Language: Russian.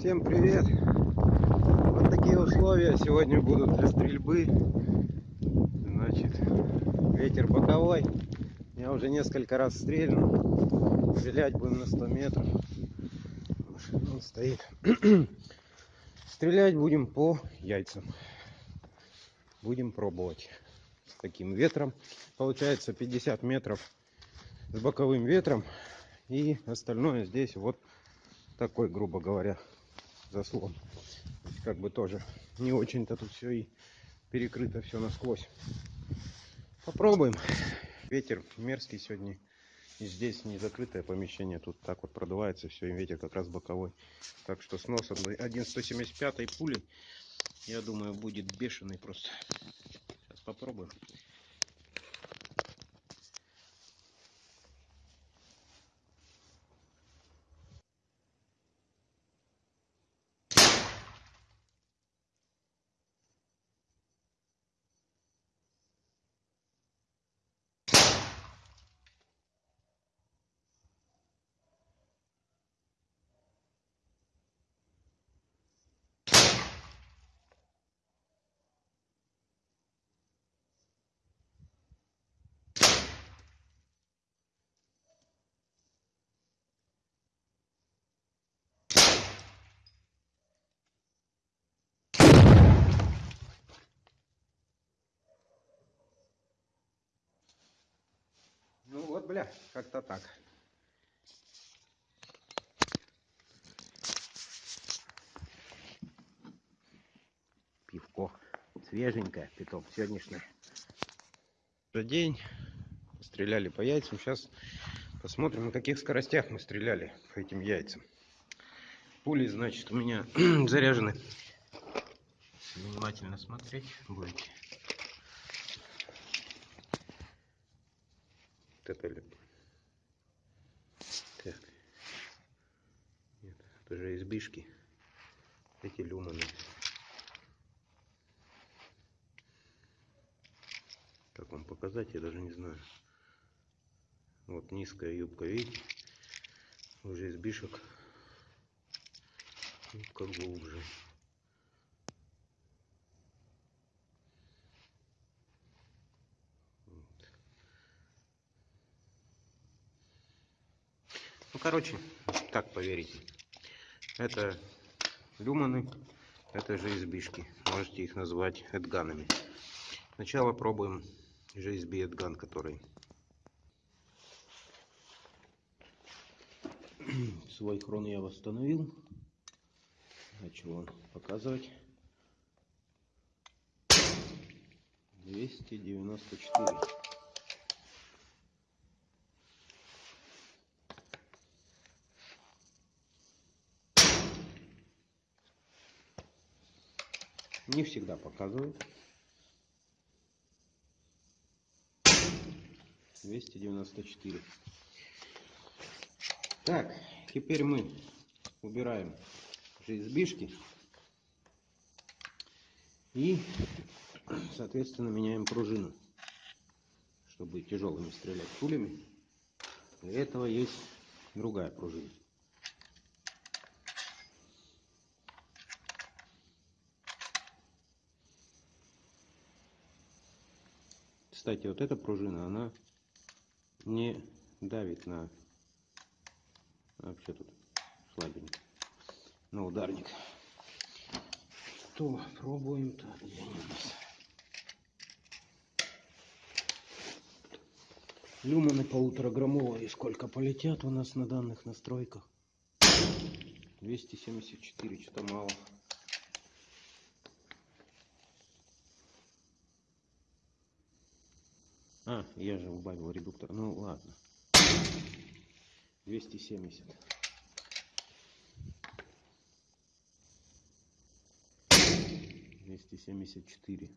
Всем привет! Вот такие условия сегодня будут для стрельбы. Значит, ветер боковой. Я уже несколько раз стрельнул. Стрелять будем на 100 метров. Он стоит. Стрелять будем по яйцам. Будем пробовать с таким ветром. Получается 50 метров с боковым ветром. И остальное здесь вот такой, грубо говоря, заслон. Как бы тоже не очень-то тут все и перекрыто все насквозь. Попробуем. Ветер мерзкий сегодня. И здесь не закрытое помещение. Тут так вот продувается все. И ветер как раз боковой. Так что снос 1,175 пули. Я думаю, будет бешеный просто. Сейчас попробуем. Ну вот, бля, как-то так. Пивко свеженькое, питок сегодняшний. За день стреляли по яйцам. Сейчас посмотрим, на каких скоростях мы стреляли по этим яйцам. Пули, значит, у меня заряжены. Внимательно смотреть будете. Ли? Так. Нет, это же избишки. Эти люманы. Как вам показать, я даже не знаю. Вот низкая юбка, видите? Уже избишек. Юбка глубже. Короче, так поверите. Это люманы, это же избишки. Можете их назвать эдганами. Сначала пробуем GSB эдган, который свой хрон я восстановил. Начал он показывать. 294. Не всегда показывает. 294. Так, теперь мы убираем избишки и, соответственно, меняем пружину, чтобы тяжелыми стрелять пулями. Для этого есть другая пружина. Кстати, вот эта пружина, она не давит на... Вообще тут слабенько. На ударник. Что, у нас? Люманы полутораграммовые. Сколько полетят у нас на данных настройках? 274, что-то мало. А, я же убавил редуктор. Ну ладно. 270. Двести семьдесят четыре.